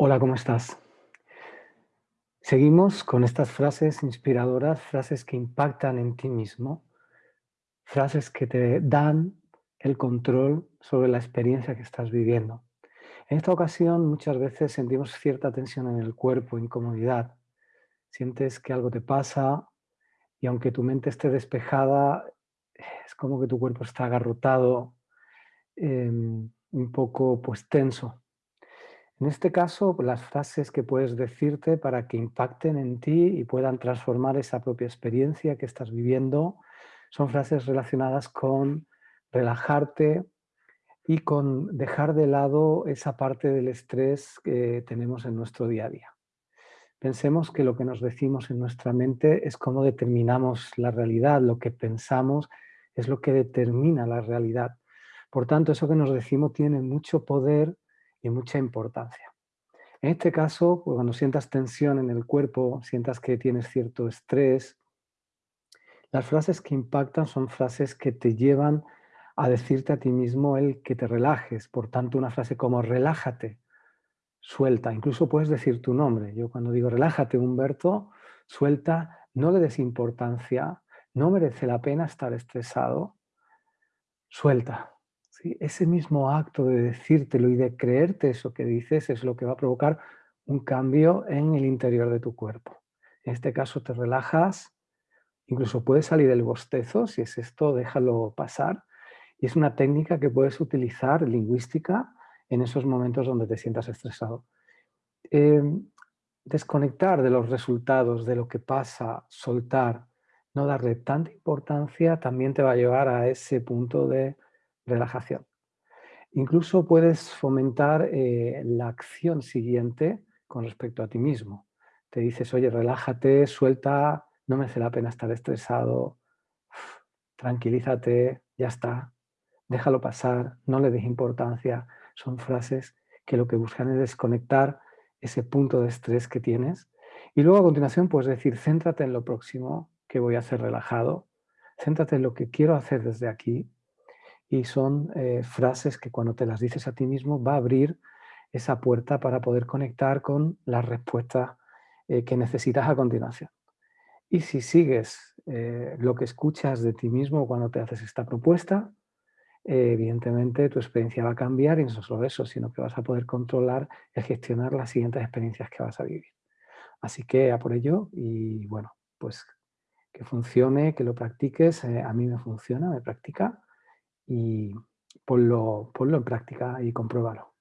Hola, ¿cómo estás? Seguimos con estas frases inspiradoras, frases que impactan en ti mismo, frases que te dan el control sobre la experiencia que estás viviendo. En esta ocasión muchas veces sentimos cierta tensión en el cuerpo, incomodidad. Sientes que algo te pasa y aunque tu mente esté despejada, es como que tu cuerpo está agarrotado, em, un poco pues tenso. En este caso, las frases que puedes decirte para que impacten en ti y puedan transformar esa propia experiencia que estás viviendo, son frases relacionadas con relajarte y con dejar de lado esa parte del estrés que tenemos en nuestro día a día. Pensemos que lo que nos decimos en nuestra mente es cómo determinamos la realidad, lo que pensamos es lo que determina la realidad. Por tanto, eso que nos decimos tiene mucho poder y mucha importancia. En este caso, cuando sientas tensión en el cuerpo, sientas que tienes cierto estrés, las frases que impactan son frases que te llevan a decirte a ti mismo el que te relajes. Por tanto, una frase como relájate, suelta. Incluso puedes decir tu nombre. Yo cuando digo relájate, Humberto, suelta, no le des importancia, no merece la pena estar estresado, suelta. Ese mismo acto de decírtelo y de creerte eso que dices es lo que va a provocar un cambio en el interior de tu cuerpo. En este caso te relajas, incluso puede salir el bostezo, si es esto, déjalo pasar. Y es una técnica que puedes utilizar lingüística en esos momentos donde te sientas estresado. Em, desconectar de los resultados, de lo que pasa, soltar, no darle tanta importancia, también te va a llevar a ese punto de relajación. Incluso puedes fomentar eh, la acción siguiente con respecto a ti mismo. Te dices, oye, relájate, suelta, no merece la pena estar estresado, tranquilízate, ya está, déjalo pasar, no le des importancia. Son frases que lo que buscan es desconectar ese punto de estrés que tienes. Y luego a continuación puedes decir, céntrate en lo próximo que voy a hacer relajado, céntrate en lo que quiero hacer desde aquí, y son eh, frases que cuando te las dices a ti mismo va a abrir esa puerta para poder conectar con las respuestas eh, que necesitas a continuación. Y si sigues eh, lo que escuchas de ti mismo cuando te haces esta propuesta, evidentemente tu experiencia va a cambiar y no solo eso, sino que vas a poder controlar y gestionar las siguientes experiencias que vas a vivir. Así que a por ello y bueno, pues que funcione, que lo practiques, a mí me funciona, me practica y ponlo, ponlo en práctica y compruébalo.